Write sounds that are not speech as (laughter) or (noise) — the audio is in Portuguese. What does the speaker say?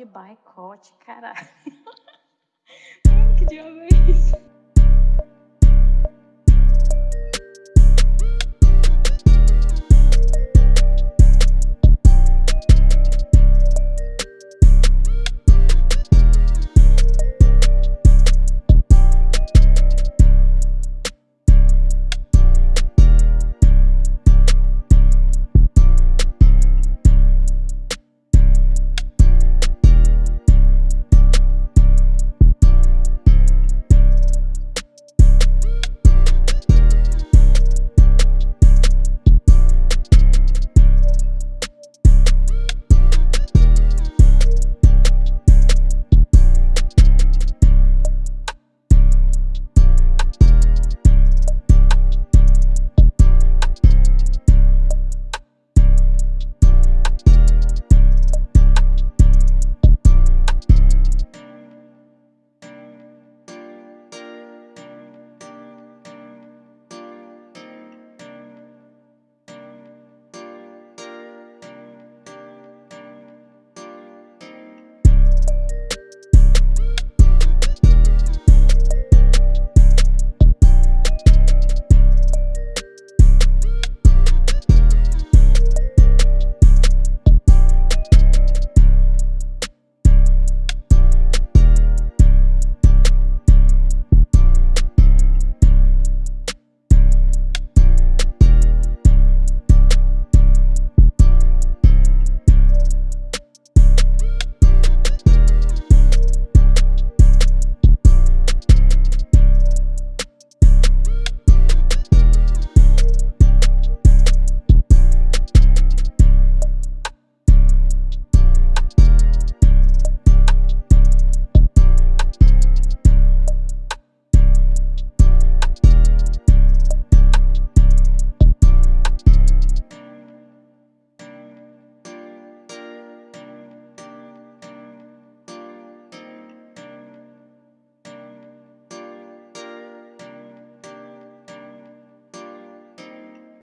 de boicote, caralho. (laughs) Que diabo é isso?